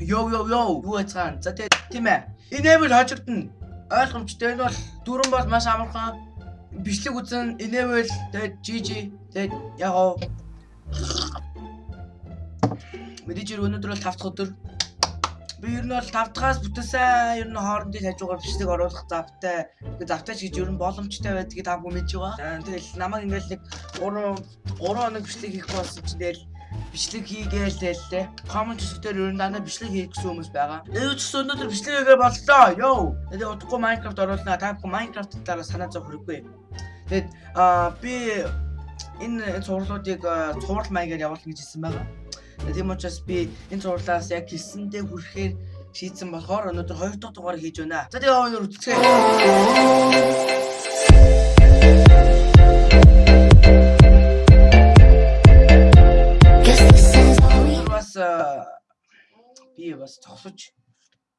Йоо йоо йоо. Юу яцгаан. За тэгээ тийм ээ. Enable хожигдно. Ойлгомжтой энэ бол дөрөн бол маш амархан. Бичлэг үзэн enable тэгээд GG тэгээд ягаа. Мэдээж өнөөдөр бол 5 дахь өдөр. Би ер нь бол 5 дахаас бүтээсэн ер нь хоорондын хажуугаар бичлэг оруулах завтай. Тэгээ завтай ч гэж ер нь боломжтой байдгийг та бүхэн мэдж байгаа. За тэгэл намайг ингээл нэг 3 3 хоног бичлэг хийх болсон чинь тэгэл бичлэг хийгээл тэллээ. Коммент хэсгээр ер нь дандаа бичлэг хийх гэсэн хүмүүс байгаа. Ээж ч өнөөдөр бичлэг хийгээ боллоо. Йоо. Тэгээ удахгүй Minecraft оруулнаа. Та бүхэн Minecraft талаар санаа зовх хэрэггүй. Тэгээд аа би энэ цувралуудыг цуврал маягаар явуулна гэж хэлсэн байгаа. Тийм учраас би энэ зурлаас яг хэлсэндээ хүрэхээр шийдсэн болохоор өнөөдөр хоёр дахь дугаар хийж байна. За тэгээ өнөөдөр үзцгээе. Бас зогсож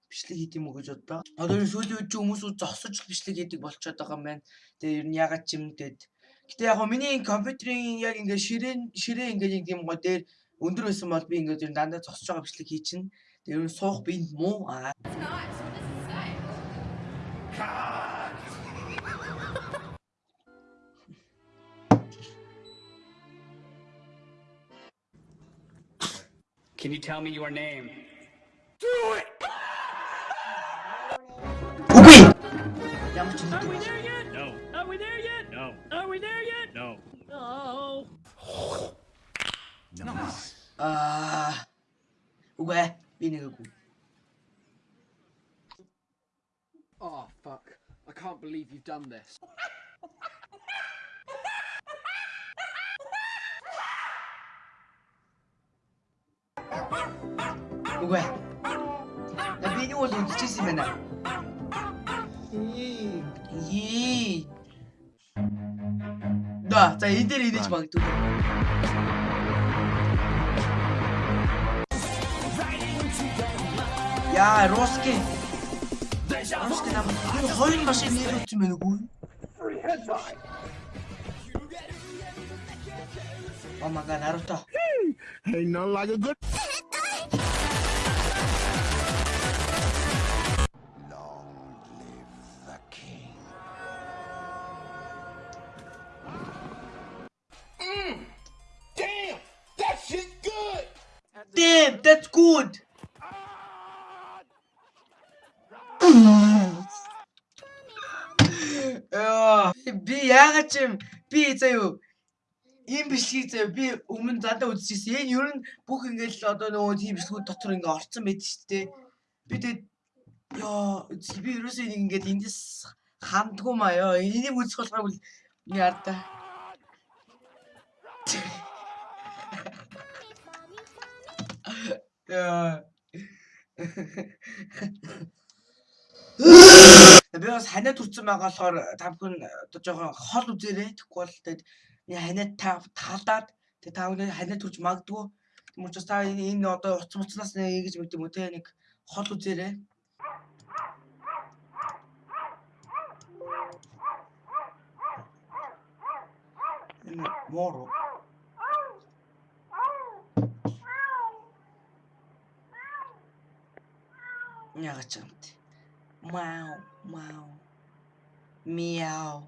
бичлэг хийх юм уу гэж бодлоо. Одоо сүүлийн үед хүмүүс зогсож бичлэг хийдэг болчиход байгаа юм байна. Тэгээ ер нь ягаад ч юм дээд. Гэтэ яг миний компьютерийн яг ингээ ширээн ширээ ингээ юм гоо дээр өндөр байсан бол би ингээд ер нь дандаа зогсож байгаа бичлэг хий чинь. Тэгээ ер нь суух бинд муу. Аа. Can you tell me your name? Okay. Are we there yet? No. Are we there yet? No. Are we there yet? No. No. Nice. Ah. Uwe, weniger gut. Oh, fuck. I can't believe you've done this. Үгүй. Я би нэг бол үзчихсэн юм байна. Ии. Да, за энэ дээр инеж магадгүй. Яа, Роски. Роски нам хоёр машин нэрүүлсэн байна үгүй. Oh my god, Naruto. Ain't nothing like a good. Би яагаад ч юм би заяа ийм бичлэг заяа би өмнө задаа үзчихсэн. Энэ ер нь бүх ингээл одоо нөгөө тийм бичлэгүүд дотор ингээ орцсон байд шүү дээ. Би тэгээд ёо би ерөөсөө энийг ингээд эндээс хандгүй маа ёо. Энийг үзэх болохоор бол яарда. Яа. Би бас ханиад хүрсэн байгаа болохоор та бүхэн одоо жоохон хол үзээрэй. Тэгэхгүй бол тэгээд ханиад та таалаад тэгээд та бүхэн ханиад хүрч магадгүй. Тэм учраас та энэ одоо уц муцнаас нэг ингэж мэддэг юм те нэг хол үзээрэй. Энэ моро. Яагаад ч юм те. Мау, мау. Мяу.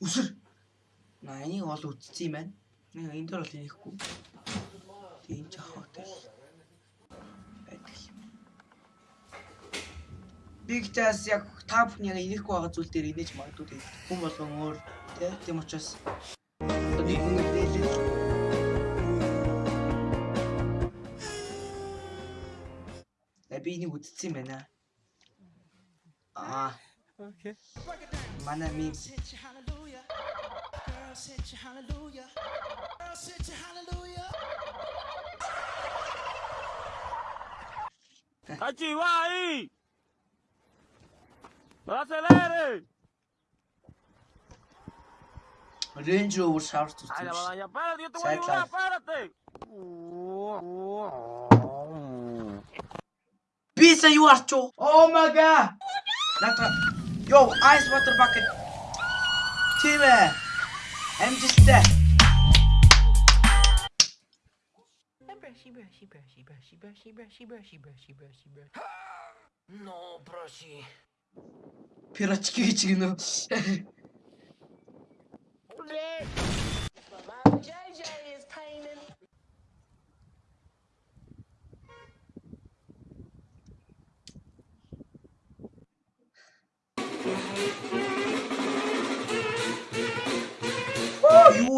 Үсэр. На энийг ол үтцсэн юм байна. Нэг энэ дөр бол хийхгүй. Тийм ч хоотой. Байдаг юм. Бигтас яг та бүхэн яг инехгүй байгаа зүйл дээр инеж магадгүй тийм. Хүн болгон өөр тий. Тийм учраас одоо нэг Би энийг үтцсэн юм байна. Аа. Okay. Манай va ahí. No acelere. Range Rover шаварч Ay, la үзсэн. badalla, espérate, yo te voy Pizza you are too. Oh my god. Oh, Not a Yo, ice water bucket. Timmy. Uh, I'm just dead. Brushy, brushy, brushy, brushy, brushy, brushy, brushy, brushy, brushy, brushy. No, brushy. Пирочки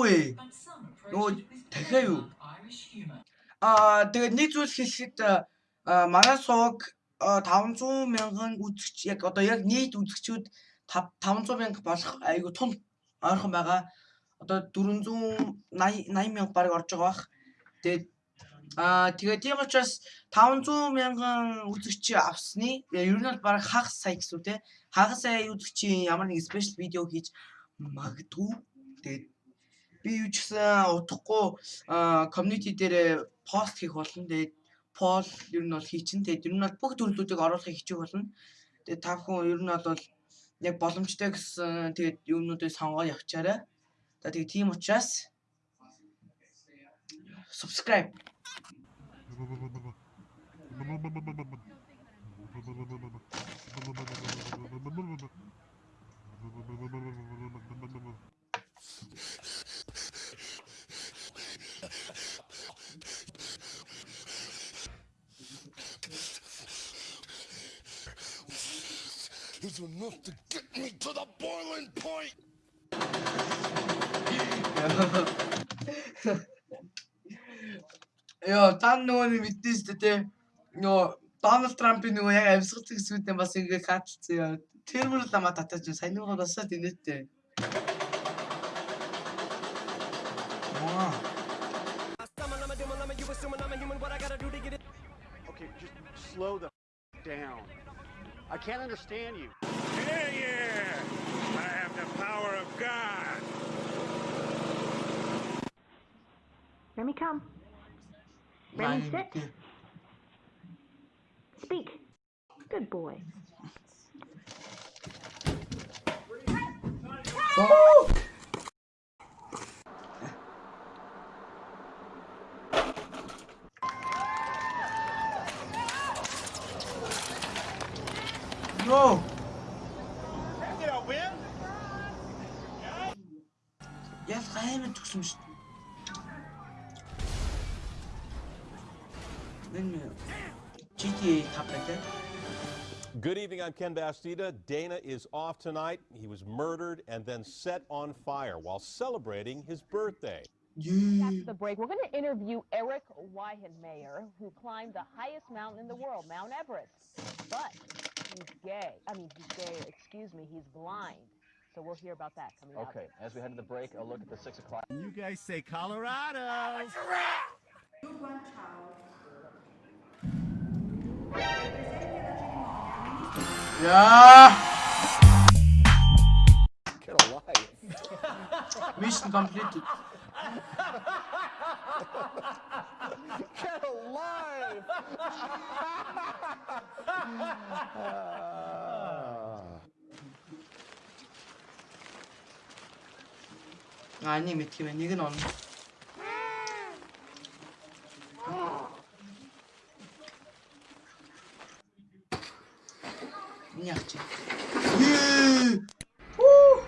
Вэ? Нөгөө дахиа юу? Аа тэгээд нэг зүйл хэлэхэд манай сууг аа, 500 мянган үзэгч яг одоо яг нийт үзэгчүүд 500 мянга болох айгу тун ойрхон байгаа. Одоо 480 80 мянга бараг орж байгаа бах. Тэгээд аа тэгээд тийм учраас 500 мянган үзэгч авсны ер нь бол бараг хагас сая гэсэн үү те. Хагас сая үзэгчийн ямар нэг спешиал видео хийж магадгүй. Тэгээд би юу ч гэсэн удахгүй community дээр пост хийх болно. Тэгээд пол ер нь бол хийчин. Тэгээд ер нь бол бүх төрлүүдийг оруулахыг хичээх болно. Тэгээд та бүхэн ер нь бол яг боломжтой гэсэн тэгээд юмнуудыг сонгоод явчаарай. За тэгээд тийм учраас subscribe It's enough to get me to the boiling point. Яа, та нөгөө нэг мэднэ шүү дээ те. Нөгөө Дональд Трампын нөгөө яг амьсгал зэгсүүдээ бас ингээ хаалтсан яа. Тэр мөр л намаа татаж сайн нөгөө басаад инээдтэй. Ваа. Okay, just slow the down. I can't understand you. Yeah, yeah. I have the power of God. Remy, come. Remy, sit. Speak. Good boy. Оо! Good evening. I'm Ken Bastida. Dana is off tonight. He was murdered and then set on fire while celebrating his birthday. After the break. We're going to interview Eric Weihenmayer, who climbed the highest mountain in the world, Mount Everest. But he's gay. I mean, he's gay. Excuse me. He's blind. So we'll hear about that coming okay, up. Okay. As we head to the break, a look at the 6 o'clock. You guys say Colorado. You child. Yeah. Get a life. Mission completed. Get alive! 아니, 미키 웬 이게 나왔네. Merde. Yeah. Woo.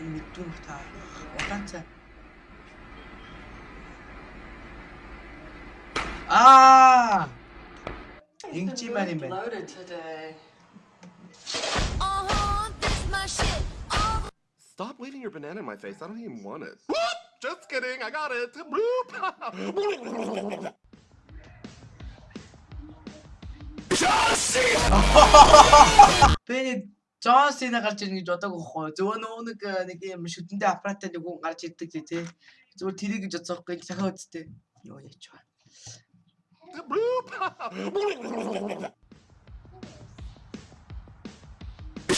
المدوح تاريخ وفنسة آه ينجي Stop leaving your banana in my face. I don't even want it. Just kidding. I got it. Bloop. Би нэг Джон Сина гарч ирнэ гэж бодоагүй хоо. Зөвөө нөгөө нэг э, нэг юм шүтэндээ аппараттай нэг хүн гарч ирдэг тий, тий. Зүгээр тэрийг гэж бодсоохгүй захаа үсттэй. Юу яач вэ?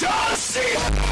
Get the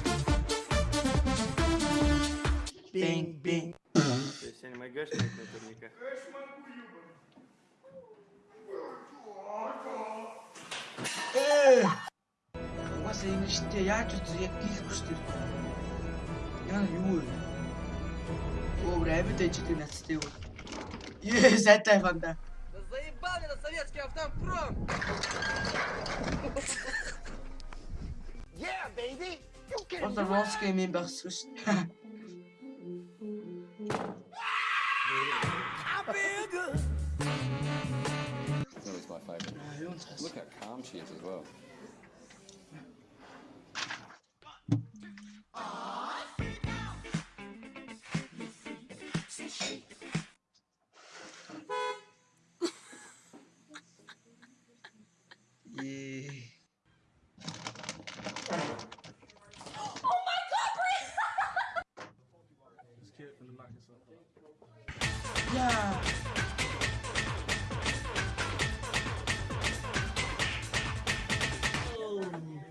Bing, bing. То есть анимагашник наверняка. Ээ. Угаасаа ингэ штэ яаж үз яг гэлэхгүй штэ. Яа юу вэ? Оо рэбит дэжтэй нацтай юу? Ее, сайтай фанда. Заебал меня советский автопром! Yeah, baby! You can Одоо Rolls game-ийн багсгүй штэ. I feel my favourite. Look how calm she is as well.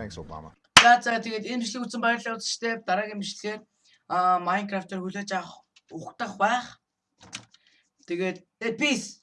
Thanks, Obama. За за тэгээд энэ бичлэг үзсэн баярлалаа үзчихтэй. Дараагийн бичлэгээр аа Minecraft-аар хүлээж авах ухтах байх. Тэгээд peace